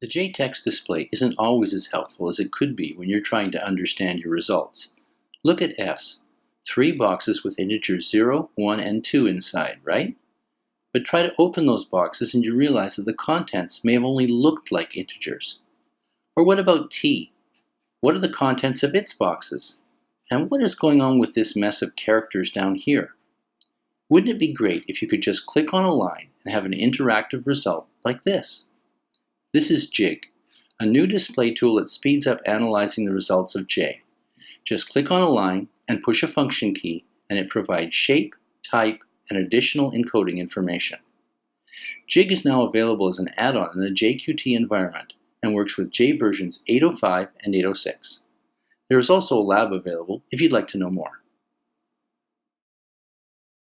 The JText display isn't always as helpful as it could be when you're trying to understand your results. Look at S. Three boxes with integers 0, 1, and 2 inside, right? But try to open those boxes and you realize that the contents may have only looked like integers. Or what about T? What are the contents of its boxes? And what is going on with this mess of characters down here? Wouldn't it be great if you could just click on a line and have an interactive result like this? This is Jig, a new display tool that speeds up analyzing the results of J. Just click on a line and push a function key and it provides shape, type, and additional encoding information. Jig is now available as an add-on in the JQT environment and works with J versions 805 and 806. There is also a lab available if you'd like to know more.